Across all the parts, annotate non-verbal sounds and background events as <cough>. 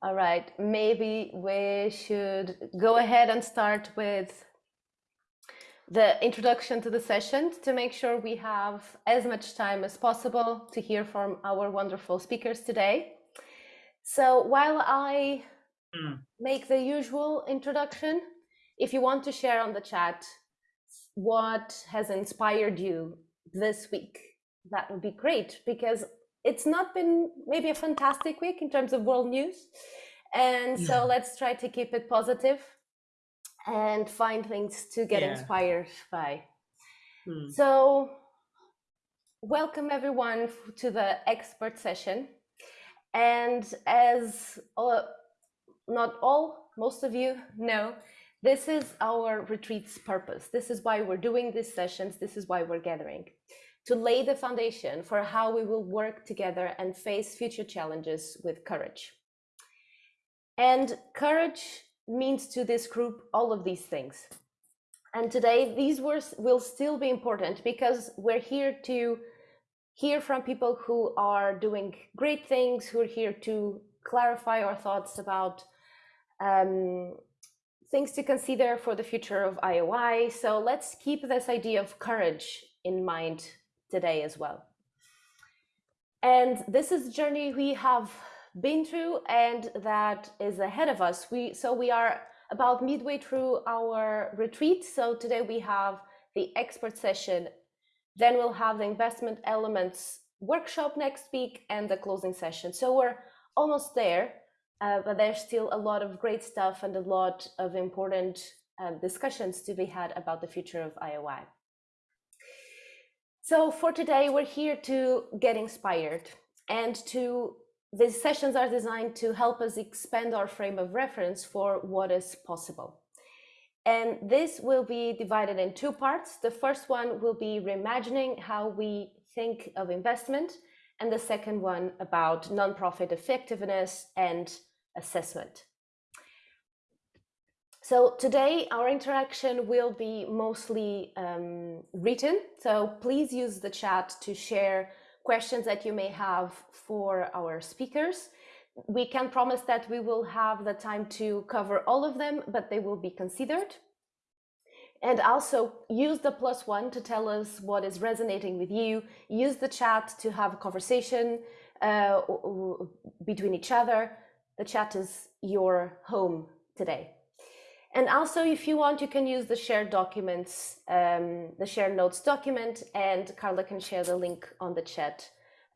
All right, maybe we should go ahead and start with the introduction to the session to make sure we have as much time as possible to hear from our wonderful speakers today. So while I mm. make the usual introduction, if you want to share on the chat what has inspired you this week, that would be great because it's not been maybe a fantastic week in terms of world news. And so let's try to keep it positive and find things to get yeah. inspired by. Hmm. So, welcome everyone to the expert session. And as all, not all, most of you know, this is our retreat's purpose. This is why we're doing these sessions. This is why we're gathering to lay the foundation for how we will work together and face future challenges with courage. And courage means to this group all of these things. And today, these words will still be important because we're here to hear from people who are doing great things, who are here to clarify our thoughts about um, things to consider for the future of IOI. So let's keep this idea of courage in mind today as well. And this is a journey we have been through and that is ahead of us. We So we are about midway through our retreat. So today we have the expert session, then we'll have the investment elements workshop next week and the closing session. So we're almost there, uh, but there's still a lot of great stuff and a lot of important um, discussions to be had about the future of IOI. So for today, we're here to get inspired and to these sessions are designed to help us expand our frame of reference for what is possible. And this will be divided in two parts. The first one will be reimagining how we think of investment, and the second one about nonprofit effectiveness and assessment. So today our interaction will be mostly um, written. So please use the chat to share questions that you may have for our speakers. We can promise that we will have the time to cover all of them, but they will be considered. And also use the plus one to tell us what is resonating with you. Use the chat to have a conversation uh, between each other. The chat is your home today. And also, if you want, you can use the shared documents, um, the shared notes document, and Carla can share the link on the chat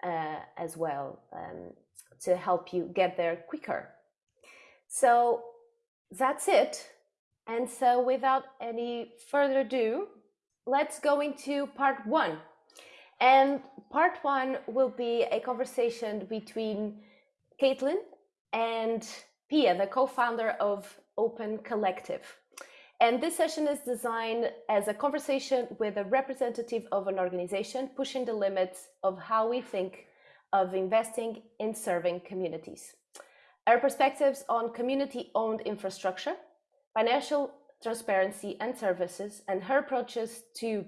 uh, as well um, to help you get there quicker. So that's it. And so without any further ado, let's go into part one. And part one will be a conversation between Caitlin and Pia, the co-founder of Open Collective. And this session is designed as a conversation with a representative of an organization pushing the limits of how we think of investing in serving communities. Our perspectives on community-owned infrastructure, financial transparency and services, and her approaches to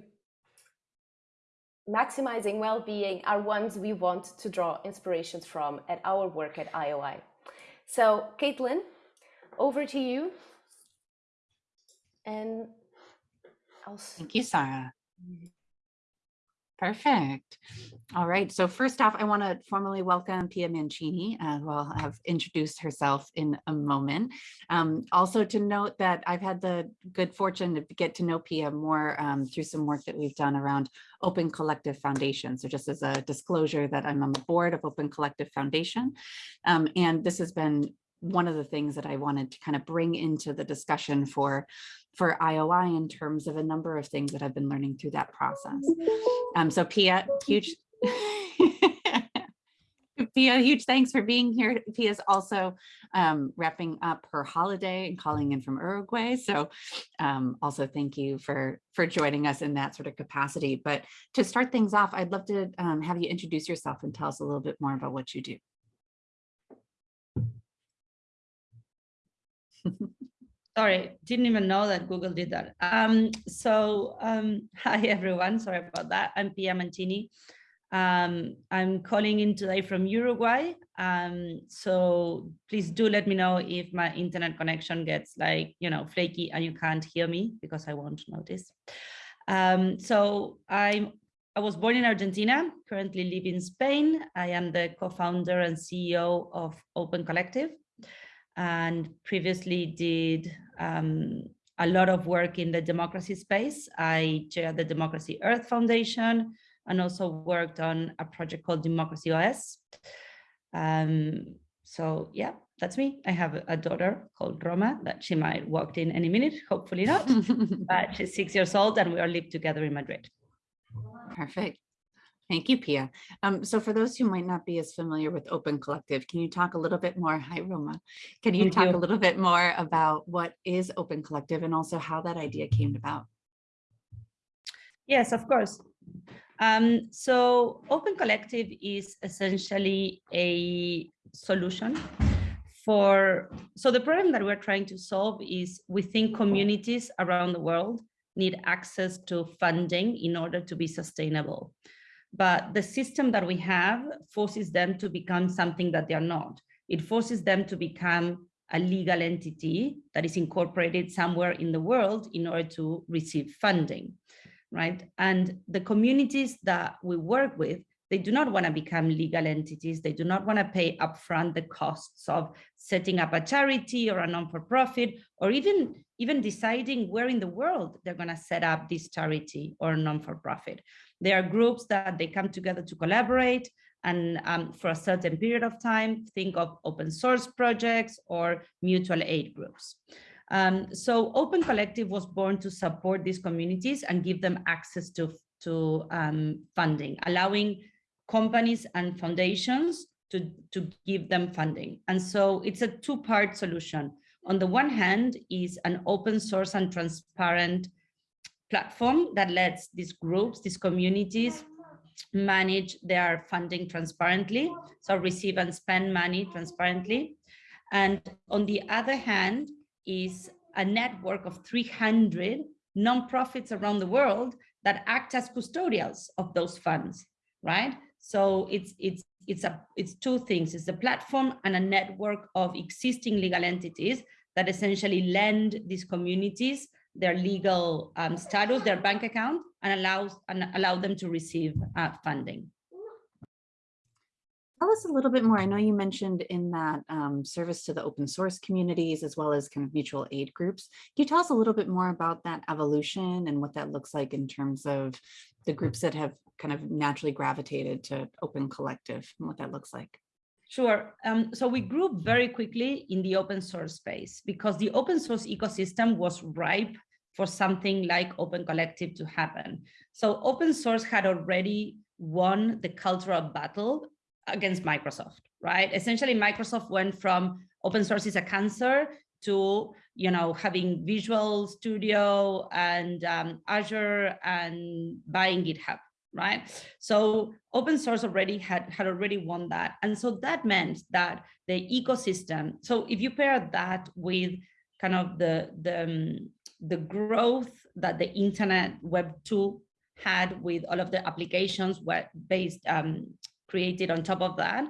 maximizing well-being are ones we want to draw inspirations from at our work at IOI. So, Caitlin, over to you. And I'll... Thank you, Sarah. Perfect. All right. So first off, I want to formally welcome Pia Mancini, uh, who I'll have introduced herself in a moment. Um, also to note that I've had the good fortune to get to know Pia more um, through some work that we've done around Open Collective Foundation. So just as a disclosure that I'm on the board of Open Collective Foundation. Um, and this has been one of the things that I wanted to kind of bring into the discussion for for IOI in terms of a number of things that I've been learning through that process. Um, so Pia, huge, <laughs> <laughs> Pia, huge thanks for being here. Pia's also um, wrapping up her holiday and calling in from Uruguay. So um, also thank you for, for joining us in that sort of capacity. But to start things off, I'd love to um, have you introduce yourself and tell us a little bit more about what you do. Sorry, didn't even know that Google did that. Um, so um, <laughs> hi everyone, sorry about that. I'm Pia Mancini. Um, I'm calling in today from Uruguay. Um, so please do let me know if my internet connection gets like, you know, flaky and you can't hear me because I won't notice. Um, so I'm, I was born in Argentina, currently live in Spain. I am the co-founder and CEO of Open Collective and previously did um, a lot of work in the democracy space. I chaired the Democracy Earth Foundation and also worked on a project called Democracy OS. Um, so yeah, that's me. I have a daughter called Roma that she might walk in any minute, hopefully not, <laughs> but she's six years old and we all live together in Madrid. Perfect. Thank you, Pia. Um, so for those who might not be as familiar with Open Collective, can you talk a little bit more? Hi, Roma. Can you Thank talk you. a little bit more about what is Open Collective and also how that idea came about? Yes, of course. Um, so Open Collective is essentially a solution for, so the problem that we're trying to solve is we think communities around the world need access to funding in order to be sustainable. But the system that we have forces them to become something that they are not. It forces them to become a legal entity that is incorporated somewhere in the world in order to receive funding right? And the communities that we work with, they do not want to become legal entities. They do not want to pay upfront the costs of setting up a charity or a non-for-profit, or even, even deciding where in the world they're going to set up this charity or non-for-profit. There are groups that they come together to collaborate and um, for a certain period of time, think of open source projects or mutual aid groups. Um, so Open Collective was born to support these communities and give them access to, to um, funding, allowing companies and foundations to, to give them funding. And so it's a two-part solution. On the one hand is an open source and transparent platform that lets these groups, these communities manage their funding transparently, so receive and spend money transparently. And on the other hand, is a network of 300 nonprofits around the world that act as custodials of those funds, right? So it's it's it's a it's two things. It's a platform and a network of existing legal entities that essentially lend these communities their legal um, status, their bank account, and allows and allow them to receive uh, funding. Tell us a little bit more. I know you mentioned in that um, service to the open source communities as well as kind of mutual aid groups. Can you tell us a little bit more about that evolution and what that looks like in terms of the groups that have kind of naturally gravitated to Open Collective and what that looks like? Sure. Um, so we grew very quickly in the open source space because the open source ecosystem was ripe for something like Open Collective to happen. So open source had already won the cultural battle against Microsoft, right? Essentially, Microsoft went from open source is a cancer to you know having Visual Studio and um, Azure and buying GitHub, right? So open source already had had already won that, and so that meant that the ecosystem. So if you pair that with kind of the the um, the growth that the internet web 2 had with all of the applications web based um, created on top of that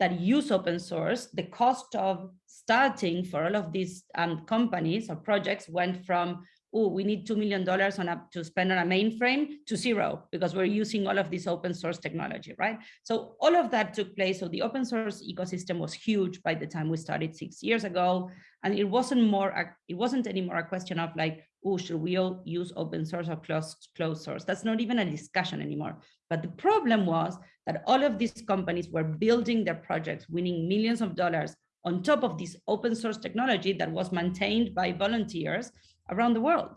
that use open source, the cost of starting for all of these um, companies or projects went from, oh, we need $2 million on a, to spend on a mainframe to zero because we're using all of this open source technology, right? So all of that took place. So the open source ecosystem was huge by the time we started six years ago. And it wasn't more, it wasn't anymore a question of like, oh, should we all use open source or closed, closed source? That's not even a discussion anymore. But the problem was that all of these companies were building their projects, winning millions of dollars on top of this open source technology that was maintained by volunteers around the world.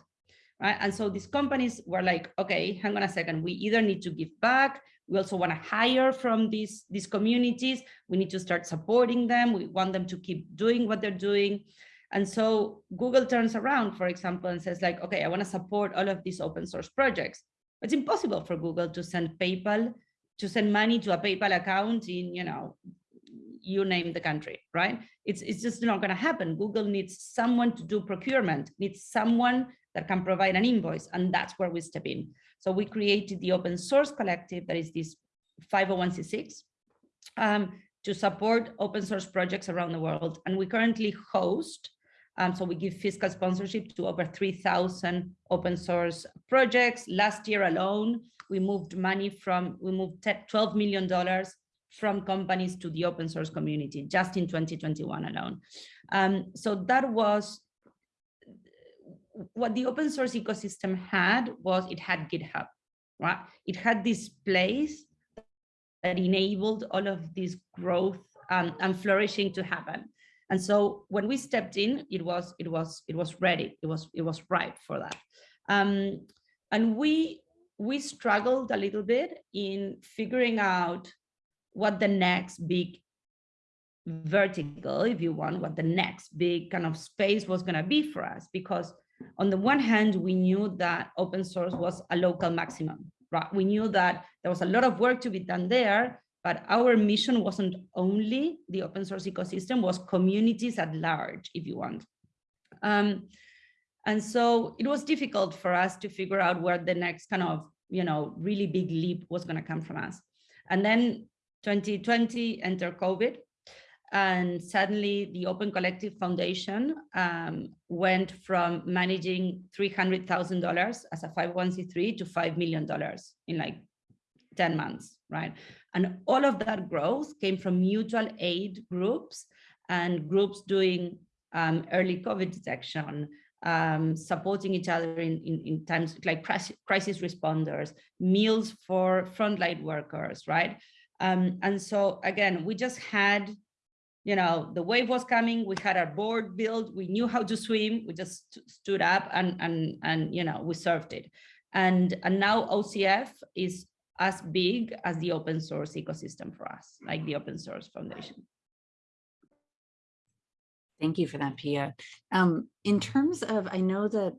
Right? And so these companies were like, okay, hang on a second, we either need to give back, we also want to hire from these, these communities, we need to start supporting them, we want them to keep doing what they're doing. And so Google turns around, for example, and says like, okay, I want to support all of these open source projects. It's impossible for Google to send PayPal to send money to a PayPal account in, you know, you name the country, right? It's, it's just not going to happen. Google needs someone to do procurement, needs someone that can provide an invoice, and that's where we step in. So we created the open source collective that is this 501c6 um, to support open source projects around the world. And we currently host, um, so we give fiscal sponsorship to over 3,000 open source projects. Last year alone, we moved money from, we moved $12 million from companies to the open source community just in 2021 alone. Um, so that was what the open source ecosystem had was it had GitHub, right? It had this place that enabled all of this growth um, and flourishing to happen. And so when we stepped in, it was it was it was ready. It was it was ripe for that. Um, and we we struggled a little bit in figuring out what the next big vertical, if you want, what the next big kind of space was going to be for us. Because on the one hand, we knew that open source was a local maximum, right? We knew that there was a lot of work to be done there, but our mission wasn't only the open source ecosystem, was communities at large, if you want. Um, and so it was difficult for us to figure out where the next kind of, you know, really big leap was going to come from us. And then 2020 enter COVID and suddenly the Open Collective Foundation um, went from managing $300,000 as a 501c3 to $5 million in like 10 months, right? And all of that growth came from mutual aid groups and groups doing um, early COVID detection, um, supporting each other in, in, in times like crisis responders, meals for frontline workers, right? Um, and so again, we just had, you know, the wave was coming, we had our board built, we knew how to swim, we just stood up and, and, and you know, we surfed it. And, and now OCF is as big as the open source ecosystem for us, like the open source foundation. Thank you for that, Pia. Um, in terms of, I know that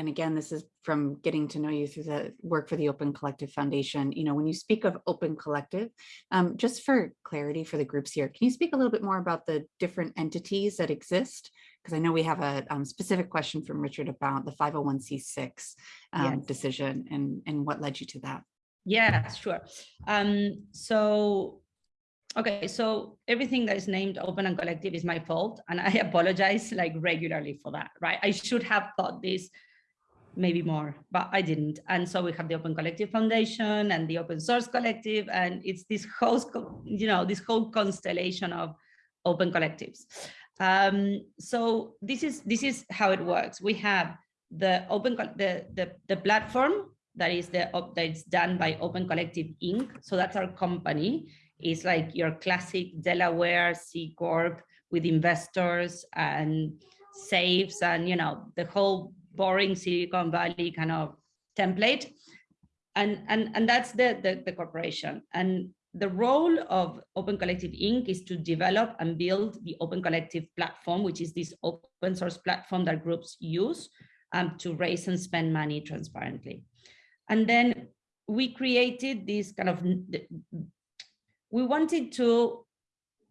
and again, this is from getting to know you through the work for the Open Collective Foundation. You know, when you speak of Open Collective, um, just for clarity for the groups here, can you speak a little bit more about the different entities that exist? Because I know we have a um, specific question from Richard about the 501c6 um, yes. decision and, and what led you to that. Yeah, sure. Um, so Okay, so everything that is named open and collective is my fault. And I <laughs> apologize like regularly for that, right? I should have thought this maybe more, but I didn't. And so we have the Open Collective Foundation and the Open Source Collective, and it's this whole, you know, this whole constellation of open collectives. Um, so this is this is how it works. We have the open the the the platform that is the that's done by Open Collective Inc. So that's our company. It's like your classic Delaware C corp with investors and safes and you know the whole boring Silicon Valley kind of template. And, and, and that's the, the, the corporation. And the role of Open Collective Inc. is to develop and build the Open Collective platform, which is this open source platform that groups use um, to raise and spend money transparently. And then we created this kind of, we wanted to,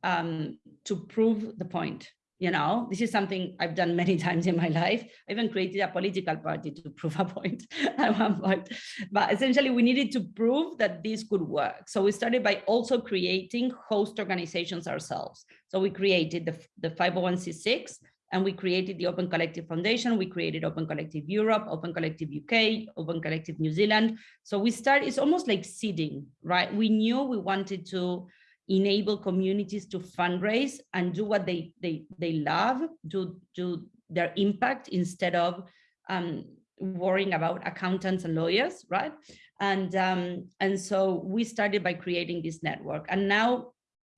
um, to prove the point you know, this is something I've done many <laughs> times in my life. I even created a political party to <laughs> prove a point at one point. But essentially, we needed to prove that this could work. So we started by also creating host organizations ourselves. So we created the, the 501c6 and we created the Open Collective Foundation. We created Open Collective Europe, Open Collective UK, Open Collective New Zealand. So we started, it's almost like seeding, right? We knew we wanted to enable communities to fundraise and do what they they they love, do do their impact instead of um, worrying about accountants and lawyers, right? And um, and so we started by creating this network, and now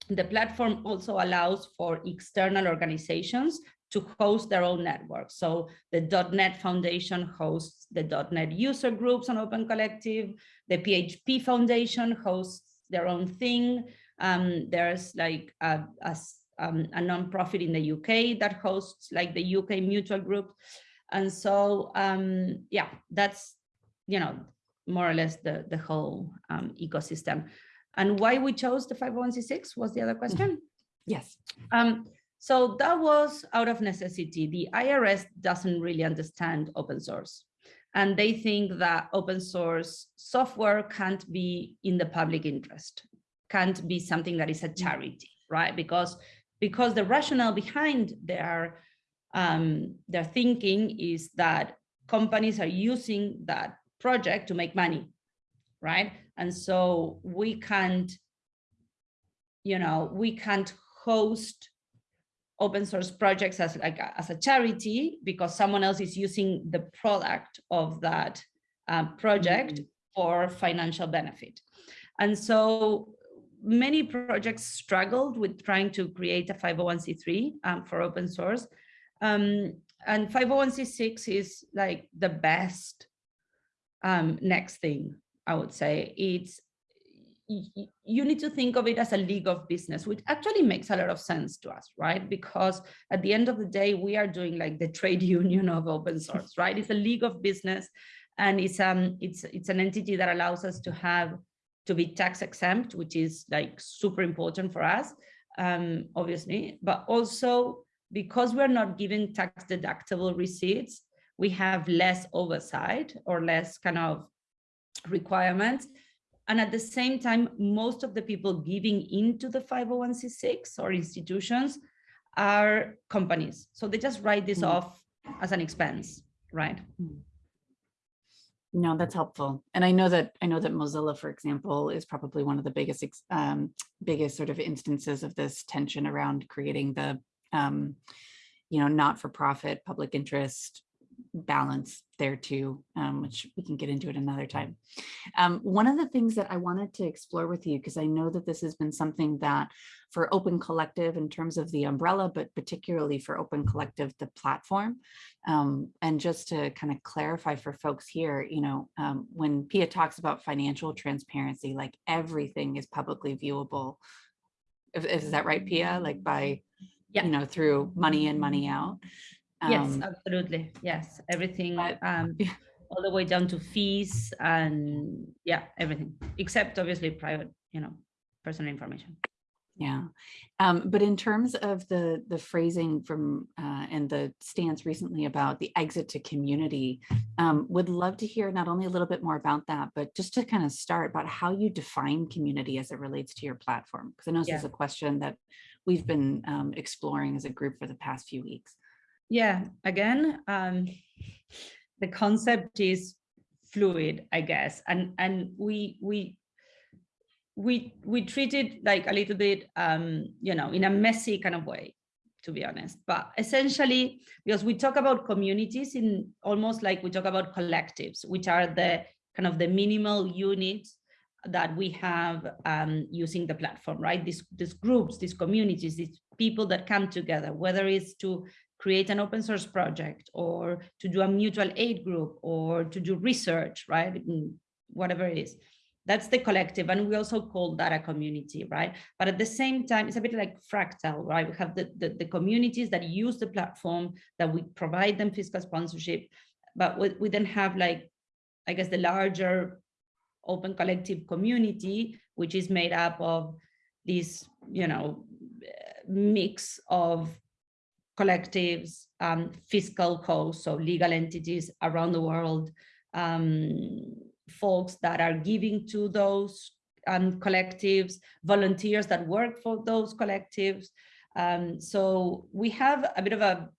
the platform also allows for external organizations to host their own network. So the .NET Foundation hosts the .NET user groups on Open Collective. The PHP Foundation hosts their own thing. Um, there's like a, a, um, a nonprofit in the UK that hosts like the UK Mutual Group. And so, um, yeah, that's, you know, more or less the, the whole um, ecosystem. And why we chose the 501c6 was the other question? <laughs> Yes. Um, so that was out of necessity. The IRS doesn't really understand open source. And they think that open source software can't be in the public interest can't be something that is a charity, right? Because because the rationale behind their um, their thinking is that companies are using that project to make money, right? And so we can't, you know, we can't host open source projects as like a, as a charity because someone else is using the product of that um, project Mm. for financial benefit. And so many projects struggled with trying to create a 501c3 um, for open source. Um, and 501c6 is like the best um, next thing, I would say. It's you need to think of it as a league of business, which actually makes a lot of sense to us, right? Because at the end of the day, we are doing like the trade <laughs> union of open source, right? It's a league of business, and it's um it's it's an entity that allows us to have to be tax exempt, which is like super important for us, um, obviously, but also because we're not giving tax deductible receipts, we have less oversight or less kind of requirements. And at the same time, most of the people giving into the 501c6 or institutions are companies. So they just write this Mm. off as an expense, right? No, that's helpful. And I know that, I know that Mozilla, for example, is probably one of the biggest, um, biggest sort of instances of this tension around creating the, um, you know, not-for-profit, public interest balance there too, um, which we can get into at another time. Um, one of the things that I wanted to explore with you, because I know that this has been something that for Open Collective in terms of the umbrella, but particularly for Open Collective, the platform, um, and just to kind of clarify for folks here, you know, um, when Pia talks about financial transparency, like everything is publicly viewable. Is, is that right, Pia? Like by, Yeah. you know, through money in, money out? Yes, Um, absolutely. Yes, everything, um, <laughs> yeah. all the way down to fees and yeah, everything, except obviously private, you know, personal information. Yeah, um, but in terms of the the phrasing from uh, and the stance recently about the exit to community, um, would love to hear not only a little bit more about that, but just to kind of start about how you define community as it relates to your platform. Because I know this is a question that we've been um, exploring as a group for the past few weeks. Yeah, again, um, the concept is fluid, I guess, and and we we we we treat it like a little bit, um, you know, in a messy kind of way, to be honest. But essentially, because we talk about communities in almost like we talk about collectives, which are the kind of the minimal units that we have um, using the platform, right? These these groups, these communities, these people that come together, whether it's to create an open source project or to do a mutual aid group or to do research, right? Whatever it is. That's the collective. And we also call that a community, right? But at the same time, it's a bit like fractal, right? We have the, the, the communities that use the platform, that we provide them fiscal sponsorship, but we, we then have like, I guess the larger open collective community, which is made up of this, you know, mix of collectives, um, fiscal hosts, so legal entities around the world, um, folks that are giving to those um, collectives, volunteers that work for those collectives. Um, so we have a bit of a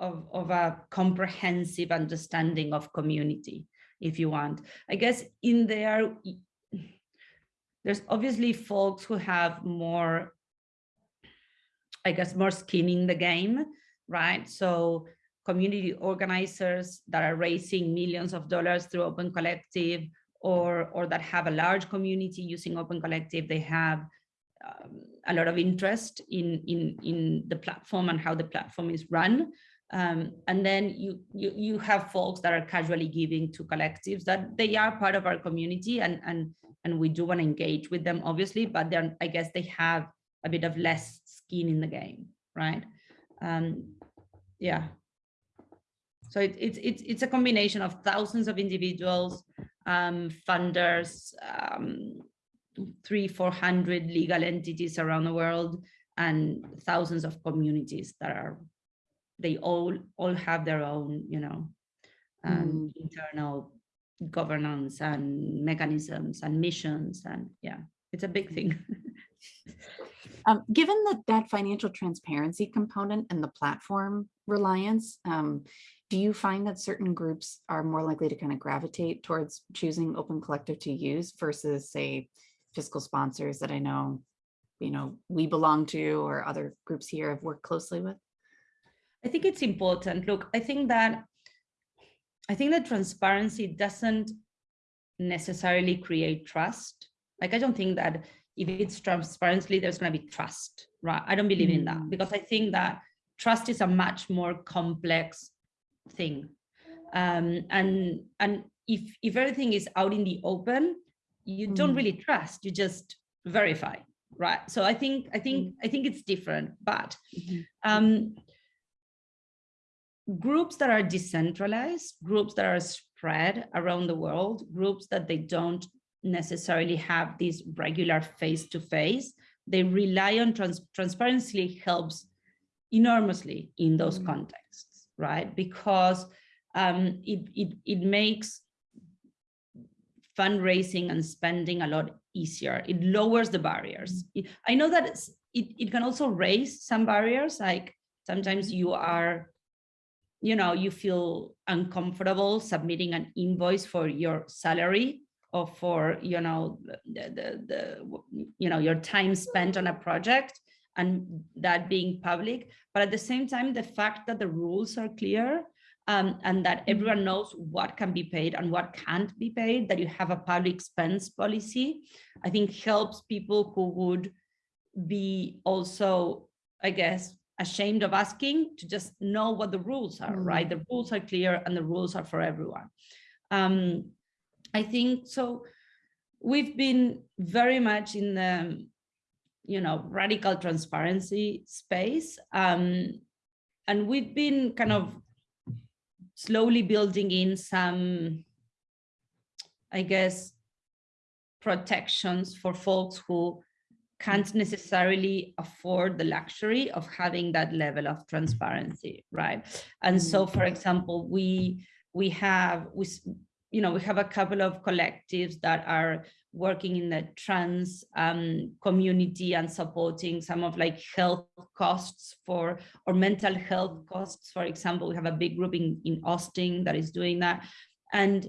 of, of a comprehensive understanding of community, if you want. I guess in there, there's obviously folks who have more I guess, more skin in the game, right? So community organizers that are raising millions of dollars through Open Collective or, or that have a large community using Open Collective, they have um, a lot of interest in, in, in the platform and how the platform is run. Um, and then you, you, you have folks that are casually giving to collectives that they are part of our community and, and, and we do want to engage with them, obviously, but then I guess they have a bit of less skin in the game, right? Um, yeah. So it, it's it's it's a combination of thousands of individuals, um, funders, um, three, four hundred legal entities around the world, and thousands of communities that are, they all all have their own, you know, um, internal governance and mechanisms and missions, and yeah, it's a big thing. <laughs> Um, given that that financial transparency component and the platform reliance, um, do you find that certain groups are more likely to kind of gravitate towards choosing Open Collective to use versus say fiscal sponsors that I know, you know, we belong to or other groups here have worked closely with? I think it's important. Look, I think that I think that transparency doesn't necessarily create trust. Like I don't think that if it's transparently, there's going to be trust, right? I don't believe in that Mm. because I think that trust is a much more complex thing. Um, and and if if everything is out in the open, you don't Mm. really trust. You just verify, right? So I think I think I think it's different, but um, groups that are decentralized, groups that are spread around the world, groups that they don't necessarily have this regular face-to-face, they rely on trans transparency helps enormously in those Mm. contexts, right? Because um, it, it, it makes fundraising and spending a lot easier. It lowers the barriers. It- I know that it, it can also raise some barriers, like sometimes you are, you know, you feel uncomfortable submitting an invoice for your salary or for, you know, the, the, the, you know, your time spent on a project and that being public. But at the same time, the fact that the rules are clear um, and that everyone knows what can be paid and what can't be paid, that you have a public expense policy, I think helps people who would be also, I guess, ashamed of asking to just know what the rules are, right? The rules are clear and the rules are for everyone. Um, I think so. We've been very much in the, you know, radical transparency space. Um, and we've been kind of slowly building in some, I guess, protections for folks who can't necessarily afford the luxury of having that level of transparency, right? And so, for example, we we have we you know we have a couple of collectives that are working in the trans um, community and supporting some of like health costs for or mental health costs. For example, we have a big group in in Austin that is doing that, and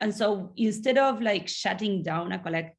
and so instead of like shutting down a collect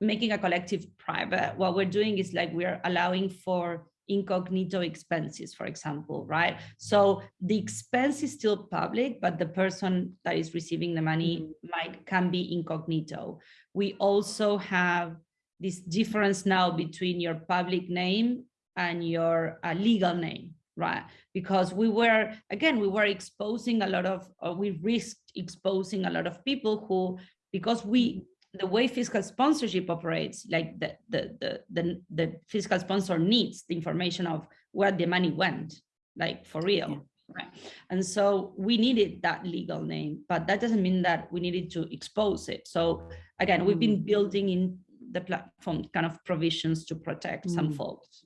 making a collective private, what we're doing is like we're allowing for incognito expenses, for example, right? So mm-hmm. the expense is still public, but the person that is receiving the money mm-hmm. might can be incognito. We also have this difference now between your public name and your uh, legal name, right? Because we were, again, we were exposing a lot of, or we risked exposing a lot of people who, because we mm-hmm. The way fiscal sponsorship operates, like the, the, the, the, the fiscal sponsor needs the information of where the money went, like for real. Yeah. Right. And so we needed that legal name, but that doesn't mean that we needed to expose it. So again, we've been building in the platform kind of provisions to protect some Mm. folks.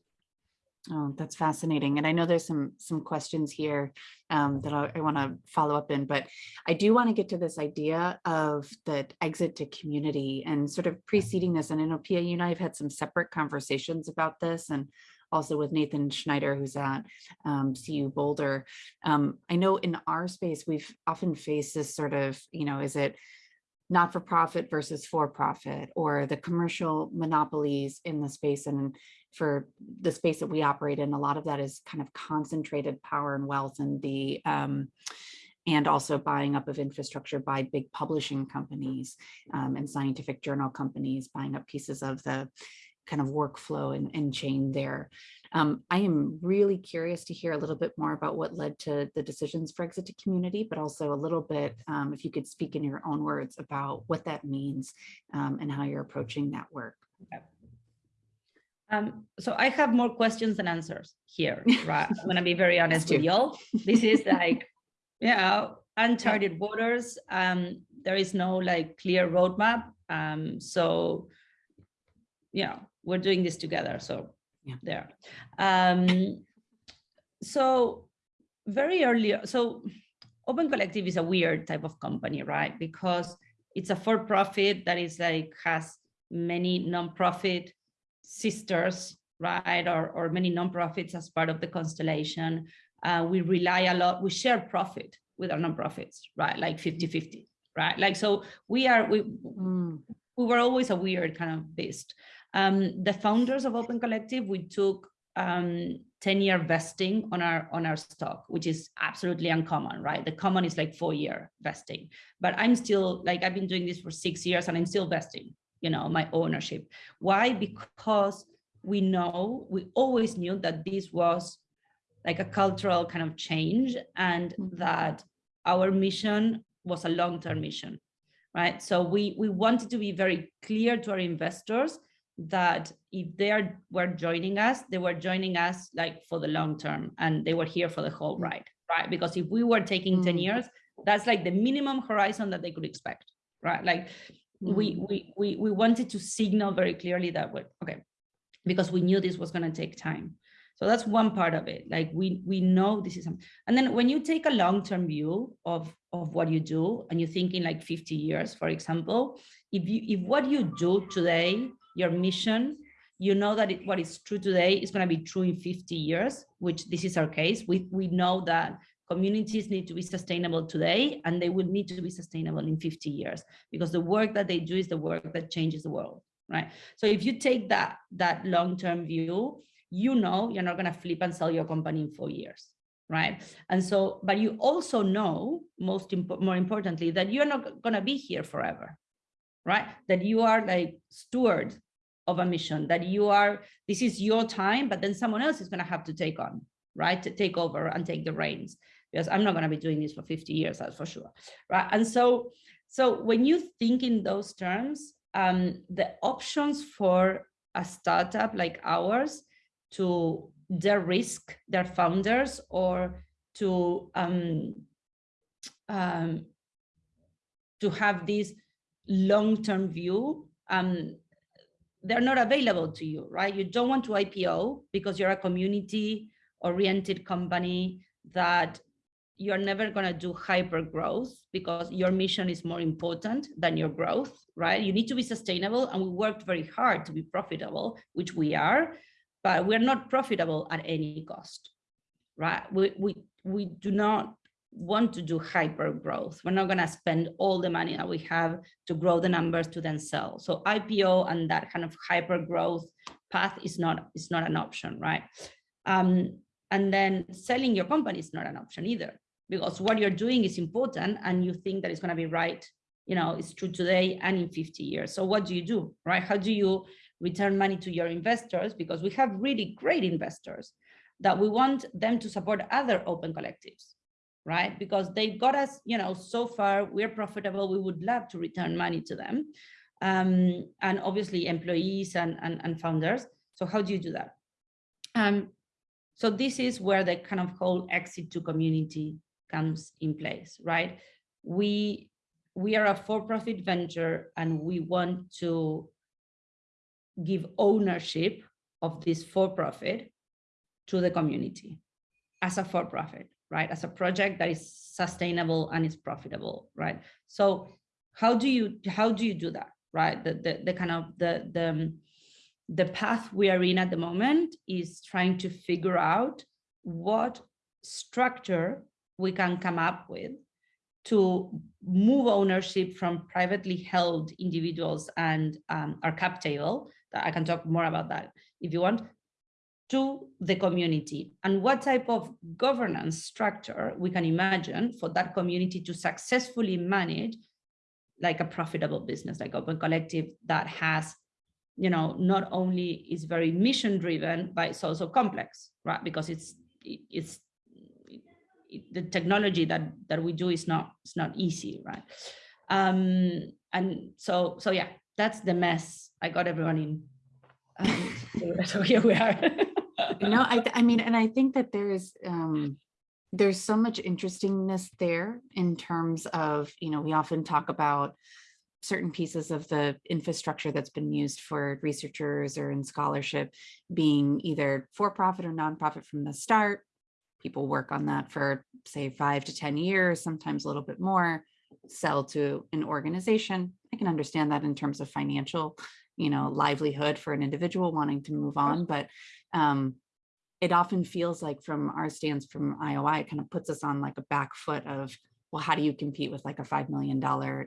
Oh, that's fascinating. And I know there's some some questions here um, that I, I want to follow up in, but I do want to get to this idea of the exit to community and sort of preceding this. And I know Pia, you and I have had some separate conversations about this and also with Nathan Schneider, who's at um, CU Boulder. Um, I know in our space, we've often faced this sort of, you know, is it not for profit versus for profit or the commercial monopolies in the space and for the space that we operate in, a lot of that is kind of concentrated power and wealth and the um, and also buying up of infrastructure by big publishing companies um, and scientific journal companies, buying up pieces of the kind of workflow and, and chain there. Um, I am really curious to hear a little bit more about what led to the decisions for exit to community, but also a little bit, um, if you could speak in your own words about what that means um, and how you're approaching that work. Um, so I have more questions than answers here, <laughs> right? I'm gonna be very honest with y'all. This is <laughs> like, you know, uncharted waters. Um, there is no like clear roadmap. Um, so, you know, we're doing this together. So Yeah. there. Um, so very early, so Open Collective is a weird type of company, right? Because it's a for-profit that is like has many nonprofit sisters, right, or, or many nonprofits as part of the constellation. Uh, we rely a lot, we share profit with our nonprofits, right, like 50-50, right? Like, so we are, we, Mm, we were always a weird kind of beast. Um, the founders of Open Collective, we took um, 10 year vesting on our on our stock, which is absolutely uncommon, right? The common is like four year vesting, but I'm still like, I've been doing this for six years and I'm still vesting, you know, my ownership. Why? Because we know, we always knew that this was like a cultural kind of change and Mhm. that our mission was a long-term mission right? So we we wanted to be very clear to our investors that if they are were joining us, they were joining us like for the long term, and they were here for the whole Mm. ride, right? Because if we were taking 10 Mm. years, that's like the minimum horizon that they could expect, right? Like we mm, we we we wanted to signal very clearly that we okay, because we knew this was going to take time. So that's one part of it. Like we we know this is, and then when you take a long-term view of of what you do, and you think in like 50 years, for example, if you if what you do today, your mission, you know that it, what is true today is going to be true in 50 years, which this is our case. We we know that communities need to be sustainable today, and they will need to be sustainable in 50 years because the work that they do is the work that changes the world, right? So if you take that that long-term view, you know you're not going to flip and sell your company in four years right? And so but you also know most more importantly that you're not going to be here forever right? That you are like steward of a mission that you are this is your time but then someone else is going to have to take on right? To take over and take the reins because i'm not going to be doing this for 50 years that's for sure right and so so when you think in those terms um the options for a startup like ours to de-risk their founders or to um, um, to have this long-term view, um, they're not available to you, right? You don't want to IPO because you're a community-oriented company that you're never going to do hyper growth because your mission is more important than your growth, right? You need to be sustainable, and we worked very hard to be profitable, which we are, but we're not profitable at any cost, right? We, we, we do not want to do hyper growth. We're not going to spend all the money that we have to grow the numbers to then sell. So IPO and that kind of hyper growth path is not, is not an option, right? Um, and then selling your company is not an option either, because what you're doing is important and you think that it's going to be right, you know, it's true today and in 50 years. So what do you do, right? How do you return money to your investors because we have really great investors that we want them to support other open collectives right because they got us you know so far we're profitable we would love to return money to them um, and obviously employees and, and and founders so how do you do that um so this is where the kind of whole exit to community comes in place right we we are a for-profit venture and we want to give ownership of this for-profit to the community as a for-profit, right? As a project that is sustainable and is profitable, right? So how do you how do you do that, right? The the, the kind of the the um, the path we are in at the moment is trying to figure out what structure we can come up with to move ownership from privately held individuals and um, our cap table I can talk more about that if you want, to the community and what type of governance structure we can imagine for that community to successfully manage like a profitable business like Open Collective that has, you know, not only is very mission driven, but it's also complex, right? Because it's it's it, the technology that that we do is not it's not easy, right? Um, and so so yeah, that's the mess. I got everyone in. Um, <laughs> so, here we are. no, I, I mean, and I think that there's, um, there's so much interestingness there in terms of, you know, we often talk about certain pieces of the infrastructure that's been used for researchers or in scholarship being either for-profit or nonprofit from the start. People work on that for say five to 10 years, sometimes a little bit more, sell to an organization. I can understand that in terms of financial you know, livelihood for an individual wanting to move on, but um, it often feels like from our stance from IOI, it kind of puts us on like a back foot of, well, how do you compete with like a $5 million,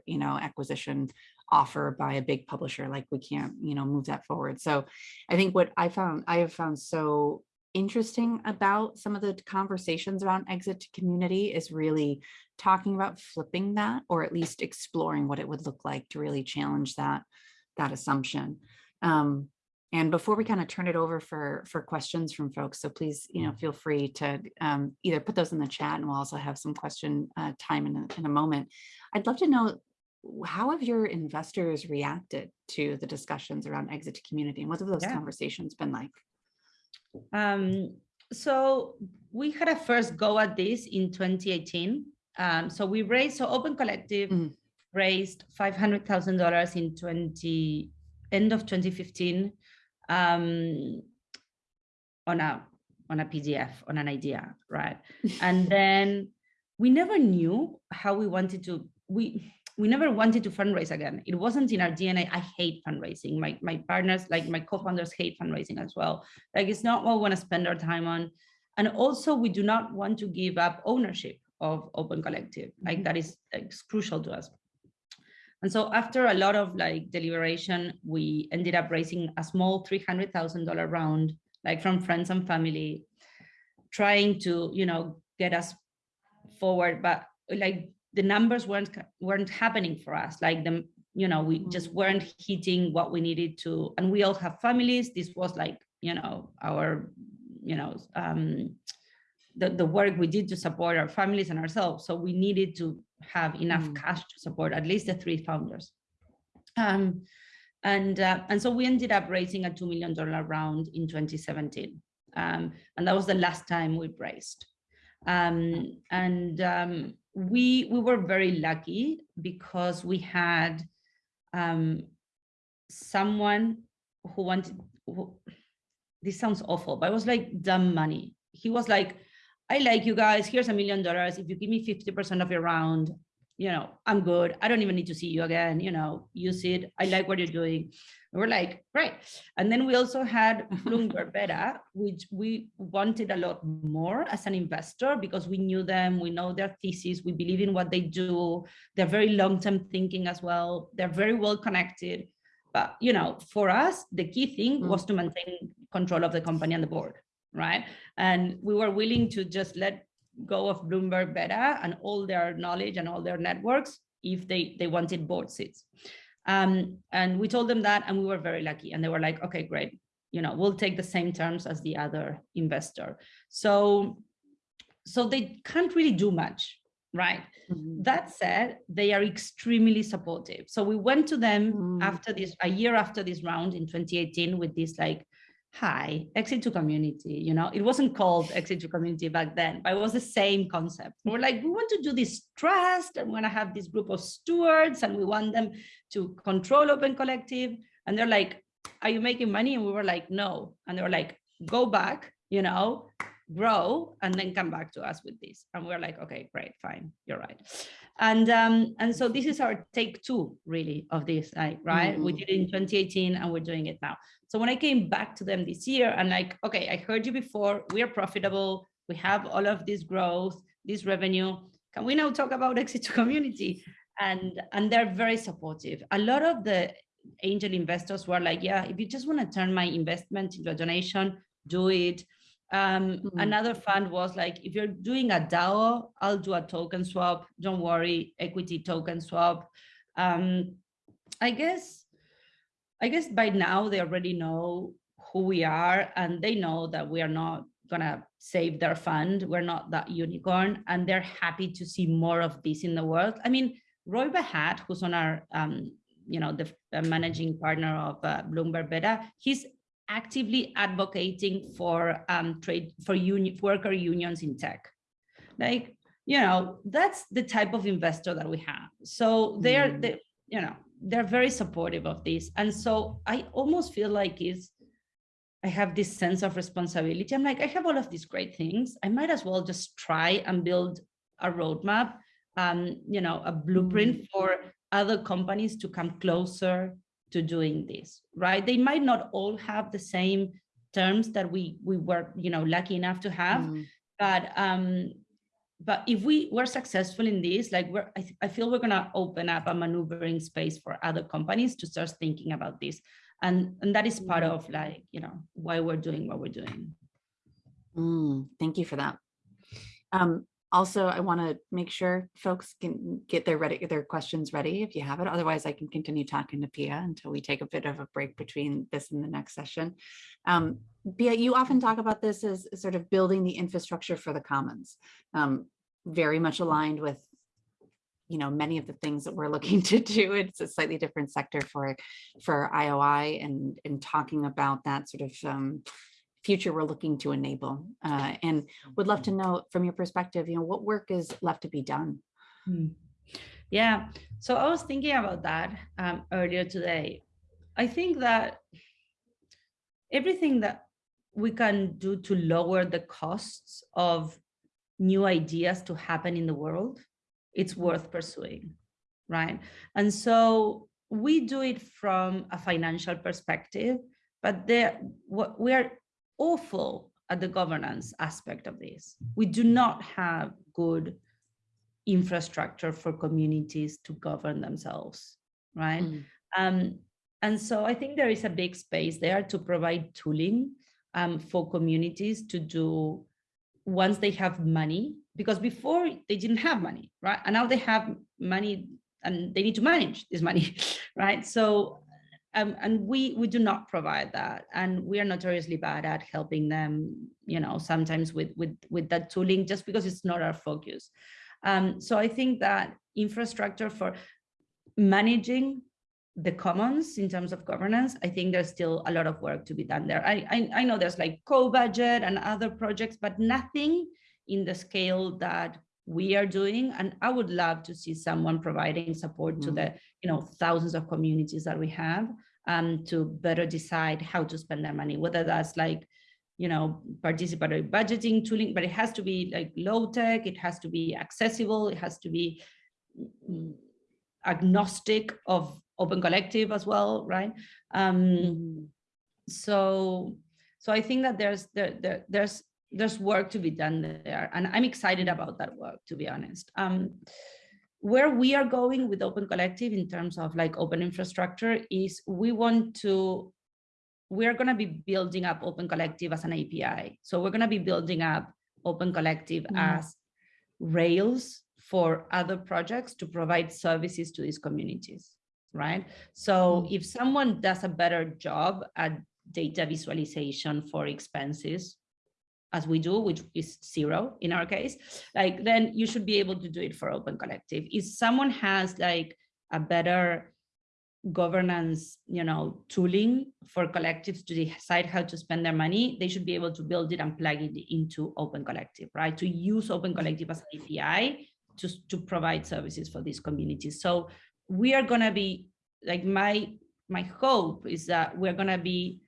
you know, acquisition offer by a big publisher? Like we can't, you know, move that forward. So I think what I found, I have found so interesting about some of the conversations around exit to community is really talking about flipping that or at least exploring what it would look like to really challenge that that assumption. Um, and before we kind of turn it over for for questions from folks so please you know feel free to um, either put those in the chat and we'll also have some question uh, time in a, in a moment. I'd love to know how have your investors reacted to the discussions around exit to community and what have those Yeah. conversations been like Um, so we had a first go at this in 2018. Um, so we raised, so Open Collective Mm. raised $500,000 in 20, end of 2015 um, on a on a PDF, on an idea, right? <laughs> and then we never knew how we wanted to, we we never wanted to fundraise again. It wasn't in our DNA. I hate fundraising. My my partners, like my co-founders hate fundraising as well. Like it's not what we want to spend our time on. And also we do not want to give up ownership of Open Collective. Like Mhm. that is like, crucial to us. And so after a lot of like deliberation, we ended up raising a small $300,000 round, like from friends and family, trying to, you know, get us forward, but like the numbers weren't weren't happening for us. Like the, you know, we just weren't hitting what we needed to, and we all have families. This was like, you know, our, you know, um, the, the work we did to support our families and ourselves. So we needed to have enough Mm. cash to support at least the three founders. Um, and, uh, and so we ended up raising a $2 million round in 2017. Um, and that was the last time we raised. Um, and um, we, we were very lucky because we had um, someone who wanted, who, this sounds awful, but it was like dumb money. He was like, I like you guys, here's a million dollars. If you give me 50% of your round, you know, I'm good. I don't even need to see you again, you know, use it. I like what you're doing. And we're like, great. And then we also had Bloomberg <laughs> Beta, which we wanted a lot more as an investor because we knew them, we know their thesis, we believe in what they do. They're very long-term thinking as well. They're very well connected. But, you know, for us, the key thing Mm. was to maintain control of the company and the board, right? And we were willing to just let go of Bloomberg Beta and all their knowledge and all their networks if they, they wanted board seats. Um, and we told them that and we were very lucky. And they were like, okay, great. You know, we'll take the same terms as the other investor. So, so they can't really do much, right? Mhm. That said, they are extremely supportive. So we went to them Mm. after this, a year after this round in 2018 with this like, hi, exit to community, you know, it wasn't called exit to community back then, but it was the same concept. We're like, we want to do this trust and we're gonna have this group of stewards and we want them to control Open Collective. And they're like, are you making money? And we were like, no. And they were like, go back, you know, grow and then come back to us with this. And we're like, okay, great, fine, you're right. And um, and so this is our take two really of this, like, right? We Mhm. did it in 2018 and we're doing it now. So when I came back to them this year and like, okay, I heard you before, we are profitable, we have all of this growth, this revenue. Can we now talk about exit to community? And and they're very supportive. A lot of the angel investors were like, yeah, if you just want to turn my investment into a donation, do it. Um, Mhm. Another fund was like, if you're doing a DAO, I'll do a token swap. Don't worry, equity token swap. Um, I guess, I guess by now they already know who we are and they know that we are not gonna save their fund. We're not that unicorn and they're happy to see more of this in the world. I mean, Roy Bahat, who's on our, um, you know, the uh, managing partner of uh, Bloomberg Beta, he's actively advocating for um, trade for union worker unions in tech. Like, you know, that's the type of investor that we have. So they're, Mm. they, you know, they're very supportive of this. And so I almost feel like is I have this sense of responsibility. I'm like, I have all of these great things. I might as well just try and build a roadmap, um, you know, a blueprint for other companies to come closer to doing this, right? They might not all have the same terms that we we were, you know, lucky enough to have, Mm, but um, but if we were successful in this, like we're, I, I feel we're gonna open up a maneuvering space for other companies to start thinking about this, and and that is part Mhm. of like you know why we're doing what we're doing. mm, Thank you for that. Um, also, I want to make sure folks can get their ready, their questions ready if you have it. Otherwise, I can continue talking to Pia until we take a bit of a break between this and the next session. Um, Pia, you often talk about this as sort of building the infrastructure for the commons. Um, very much aligned with you know, many of the things that we're looking <laughs> to do. It's a slightly different sector for for IOI and and talking about that sort of um, future we're looking to enable. Uh, and would love to know from your perspective, you know, what work is left to be done. Hmm. Yeah, so I was thinking about that um, earlier today. I think that everything that we can do to lower the costs of new ideas to happen in the world, it's worth pursuing, right? And so we do it from a financial perspective, but there what we are awful at the governance aspect of this. We do not have good infrastructure for communities to govern themselves, right? Mm. Um, and so I think there is a big space there to provide tooling um, for communities to do once they have money, because before they didn't have money, right? And now they have money and they need to manage this money, <laughs> right? So, um, and we we do not provide that, and we are notoriously bad at helping them, you know, sometimes with with with that tooling, just because it's not our focus. Um, so I think that infrastructure for managing the commons in terms of governance, I think there's still a lot of work to be done there. I, I, I know there's like Cobudget and other projects, but nothing in the scale that we are doing. And I would love to see someone providing support to Mm. the you know thousands of communities that we have um, to better decide how to spend their money, whether that's like you know, participatory budgeting tooling, but it has to be like low tech, it has to be accessible, it has to be mm, agnostic of open collective as well, right? Um, Mhm. so so I think that there's there, there there's there's work to be done there, and I'm excited about that work, to be honest. Um, where we are going with Open Collective in terms of like open infrastructure is we want to we're going to be building up Open Collective as an API. So we're going to be building up Open Collective Mhm. as rails for other projects to provide services to these communities, right? So Mm. if someone does a better job at data visualization for expenses, as we do, which is zero in our case, like then you should be able to do it for Open Collective. If someone has like a better governance, you know, tooling for collectives to decide how to spend their money, they should be able to build it and plug it into Open Collective, right? To use Open Collective as an API to, to provide services for these communities. So we are gonna be, like my, my hope is that we're gonna be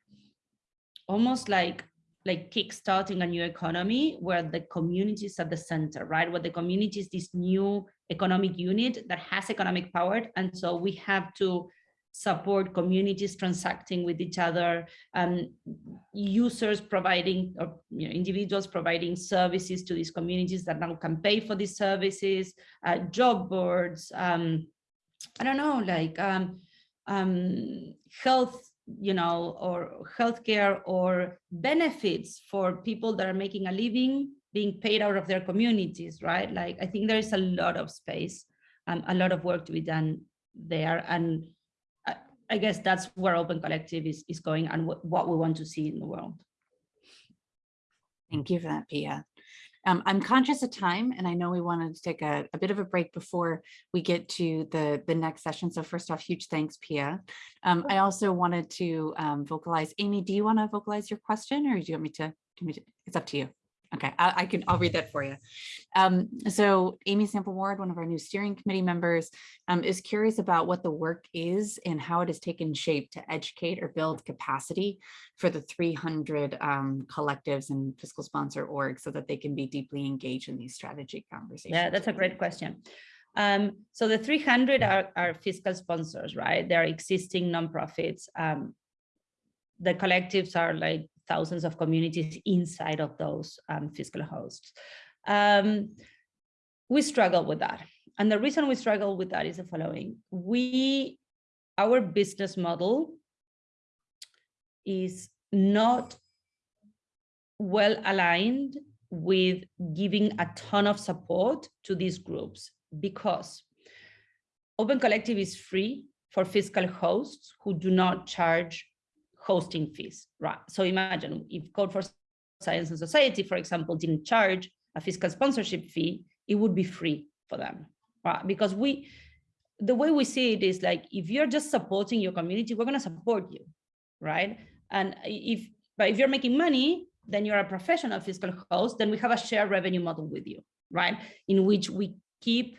almost like like kickstarting a new economy where the community is at the center, right? Where the community is this new economic unit that has economic power. And so we have to support communities transacting with each other, um, users providing, or you know, individuals providing services to these communities that now can pay for these services, uh, job boards, um, I don't know, like um, um, health you know, or healthcare or benefits for people that are making a living being paid out of their communities, right? Like, I think there is a lot of space, um, a lot of work to be done there. And I, I guess that's where Open Collective is, is going and what, we want to see in the world. Thank you for that, Pia. Um, I'm conscious of time and I know we wanted to take a, a bit of a break before we get to the, the next session. So first off, huge thanks, Pia. Um, I also wanted to um, vocalize, Amy, do you want to vocalize your question or do you want me to, do you want me to it's up to you. Okay, I, I can, I'll read that for you. Um, so Amy Sample Ward, one of our new steering committee members, um, is curious about what the work is and how it has taken shape to educate or build capacity for the 300 um, collectives and fiscal sponsor orgs so that they can be deeply engaged in these strategy conversations. Yeah, that's a great question. Um, so the 300 are, are fiscal sponsors, right? They're existing nonprofits. Um, the collectives are like thousands of communities inside of those um, fiscal hosts. Um, we struggle with that. And the reason we struggle with that is the following. We, our business model is not well aligned with giving a ton of support to these groups because Open Collective is free for fiscal hosts who do not charge hosting fees, right? So imagine if Code for Science and Society, for example, didn't charge a fiscal sponsorship fee, it would be free for them, right? Because we, the way we see it is like, if you're just supporting your community, we're gonna support you, right? And if, but if you're making money, then you're a professional fiscal host, then we have a share revenue model with you, right? In which we keep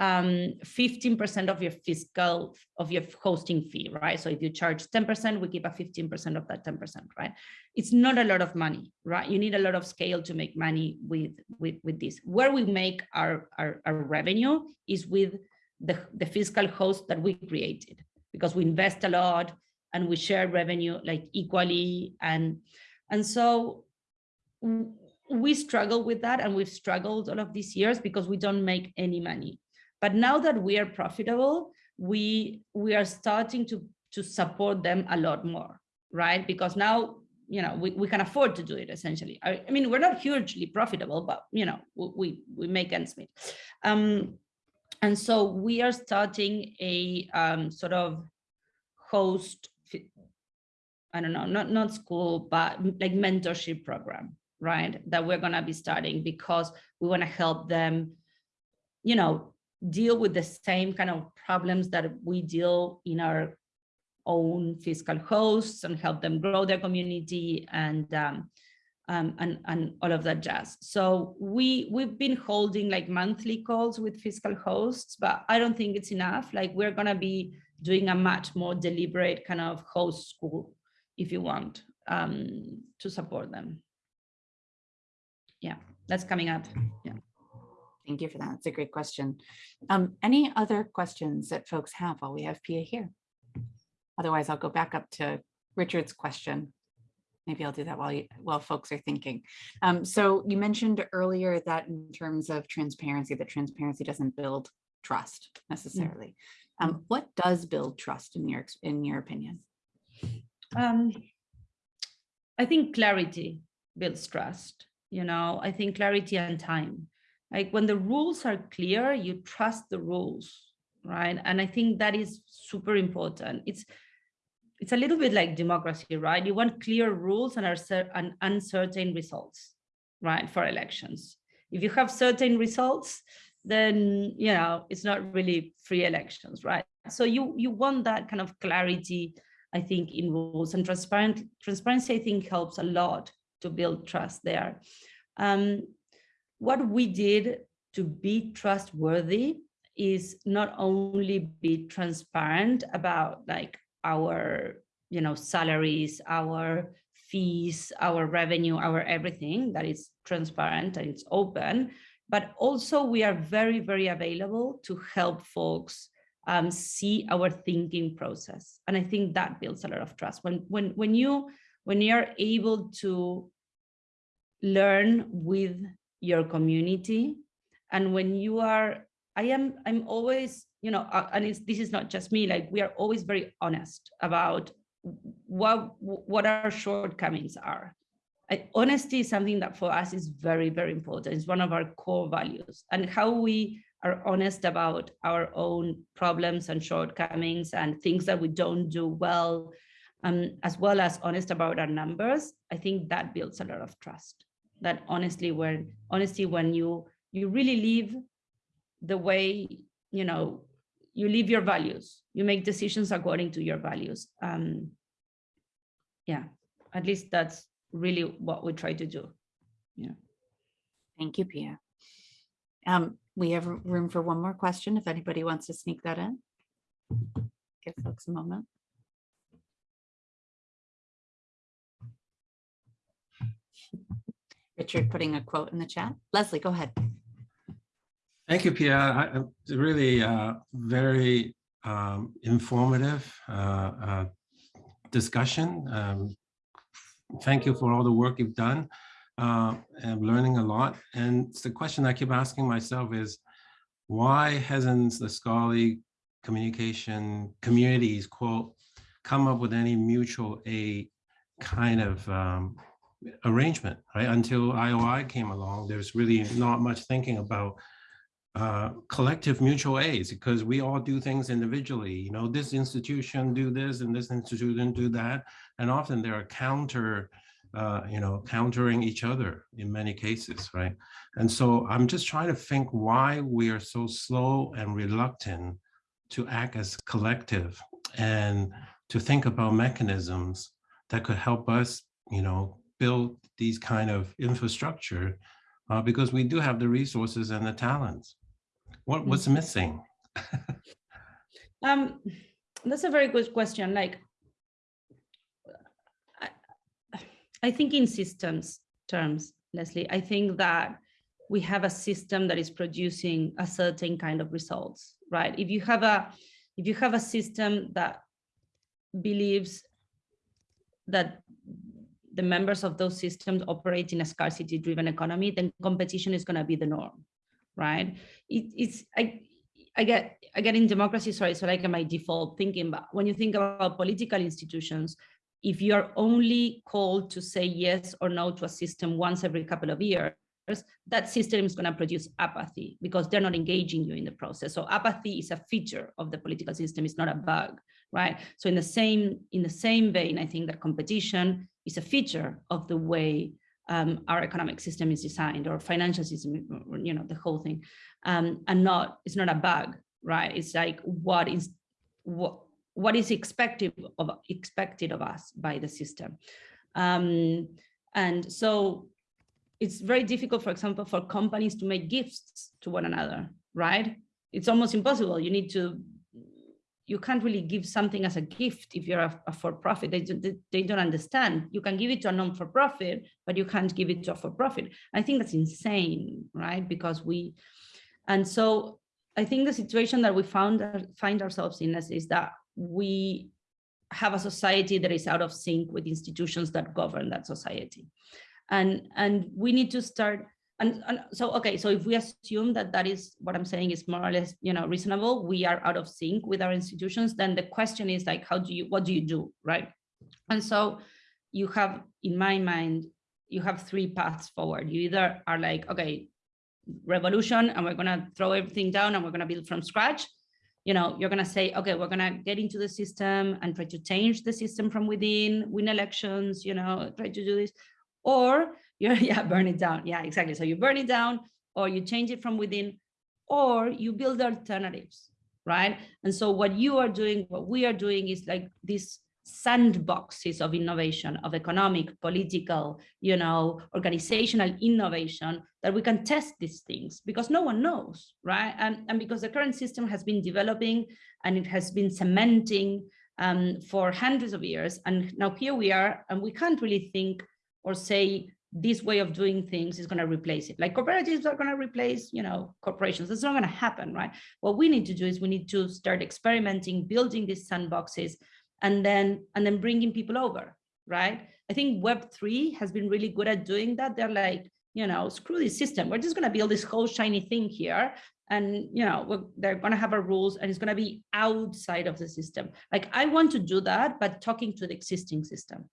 15% um, of your fiscal, of your hosting fee, right? So if you charge 10%, we keep a 15% of that 10%, right? It's not a lot of money, right? You need a lot of scale to make money with, with, with this. Where we make our, our, our revenue is with the, the fiscal host that we created because we invest a lot and we share revenue like equally. And, and so we struggle with that and we've struggled all of these years because we don't make any money but now that we are profitable, we we are starting to to support them a lot more, right? Because now you know we, we can afford to do it essentially. I, I mean, we're not hugely profitable, but you know we we make ends meet. Um, and so we are starting a um, sort of host I don't know, not, not school, but like mentorship program, right? That we're gonna be starting because we wanna help them, you know, deal with the same kind of problems that we deal in our own fiscal hosts and help them grow their community and um, um, and and all of that jazz. So we we've been holding like monthly calls with fiscal hosts, but I don't think it's enough. Like we're gonna be doing a much more deliberate kind of host school, if you want, um, to support them. Yeah, that's coming up. Yeah. Thank you for that. It's a great question. Um, any other questions that folks have while we have Pia here? Otherwise, I'll go back up to Richard's question. Maybe I'll do that while you, while folks are thinking. Um, so you mentioned earlier that in terms of transparency, that transparency doesn't build trust necessarily. Um, Mm. what does build trust in your in your opinion? Um, I think clarity builds trust. You know, I think clarity and time like when the rules are clear, you trust the rules, right? And I think that is super important. It's it's a little bit like democracy, right? You want clear rules and, are and uncertain results, right, for elections. If you have certain results, then you know it's not really free elections, right? So you you want that kind of clarity, I think, in rules and transparent transparency. I think helps a lot to build trust there. Um, what we did to be trustworthy is not only be transparent about like our you know salaries our fees our revenue our everything that is transparent and it's open but also we are very very available to help folks um, see our thinking process. And i think that builds a lot of trust. When when when you when you're able to learn with your community. And when you are, I am, I'm always, you know, uh, and this is not just me, like we are always very honest about what, what our shortcomings are. I, honesty is something that for us is very, very important. It's one of our core values and how we are honest about our own problems and shortcomings and things that we don't do well, um, as well as honest about our numbers. I think that builds a lot of trust that honestly when honesty when you you really live the way you know you live your values you make decisions according to your values um yeah at least that's really what we try to do. Yeah. Thank you pia. Um we have room for one more question if anybody wants to sneak that in. Give folks a moment Richard putting a quote in the chat. Leslie, go ahead. Thank you, I- really uh, very um, informative uh, uh, discussion. Um, Thank you for all the work you've done. Uh, I'm learning a lot. And the question I keep asking myself is, why hasn't the scholarly communication communities, quote, come up with any mutual aid kind of um, arrangement, right? Until IOI came along, there's really not much thinking about uh, collective mutual aids because we all do things individually. You know, this institution do this and this institution do that. And often they are counter, uh, you know, countering each other in many cases, right? And so I'm just trying to think why we are so slow and reluctant to act as collective and to think about mechanisms that could help us, you know, build these kind of infrastructure uh, because we do have the resources and the talents. What what's missing? <laughs> Um, that's a very good question. Like, I, I think in systems terms, Leslie, I think that we have a system that is producing a certain kind of results, right? If you have a, if you have a system that believes that the members of those systems operate in a scarcity driven economy, then competition is going to be the norm, right? It, it's, I, I get, I get in democracy, sorry, so like my default thinking, but when you think about political institutions, if you are only called to say yes or no to a system once every couple of years, that system is going to produce apathy because they're not engaging you in the process. So apathy is a feature of the political system, it's not a bug, right? So in the same in the same vein, I think that competition is a feature of the way um, our economic system is designed or financial system, you know, the whole thing, um, and not it's not a bug, right? It's like what is what what is expected of expected of us by the system, um, and so it's very difficult, for example, for companies to make gifts to one another, right? It's almost impossible. You need to, you can't really give something as a gift if you're a, a for-profit. They, they, they don't understand. You can give it to a non-for-profit, but you can't give it to a for-profit. I think that's insane, right? Because we, and so I think the situation that we found find ourselves in is, is that we have a society that is out of sync with institutions that govern that society and and we need to start and, and, so okay so if we assume that that is what i'm saying is more or less you know reasonable we are out of sync with our institutions then the question is like how do you what do you do right? And so you have in my mind you have three paths forward. You either are like okay revolution and we're to throw everything down and we're to build from scratch. You know you're going to say okay we're going to get into the system and try to change the system from within win elections you know try to do this. Or you're, <laughs> yeah, burn it down. Yeah, exactly. So you burn it down or you change it from within, or you build alternatives, right? And so what you are doing, what we are doing is like these sandboxes of innovation, of economic, political, you know, organizational innovation that we can test these things because no one knows, right? And, and because the current system has been developing and it has been cementing um, for hundreds of years. And now here we are, and we can't really think or say this way of doing things is going to replace it. Like cooperatives are going to replace, you know, corporations. That's not going to happen, right? What we need to do is we need to start experimenting, building these sandboxes, and then and then bringing people over, right? I think Web three has been really good at doing that. They're like, you know, screw this system. We're just going to build this whole shiny thing here, and you know, they're going to have our rules, and it's going to be outside of the system. Like I want to do that, but talking to the existing system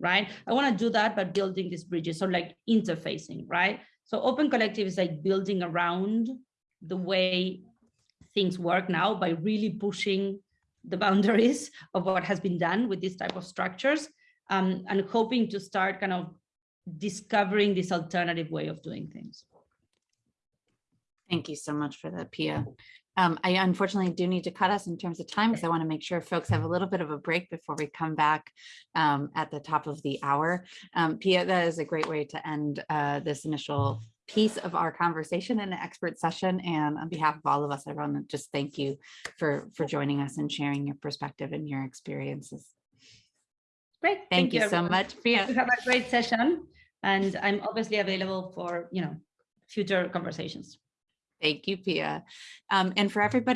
right? I want to do that by building these bridges, so like interfacing, right? So Open Collective is like building around the way things work now by really pushing the <laughs> boundaries of what has been done with this type of structures um, and hoping to start kind of discovering this alternative way of doing things. Thank you so much for that, Pia. Um, I unfortunately do need to cut us in terms of time because I want to make sure folks have a little bit of a break before we come back um, at the top of the hour. Um, Pia, that is a great way to end uh, this initial piece of our conversation in an expert session. And on behalf of all of us, I want to just thank you for, for joining us and sharing your perspective and your experiences. Great. Thank, thank you, you so much, Pia. have a great session. And I'm obviously available for, you know, future conversations. Thank you, Pia. Um, and for everybody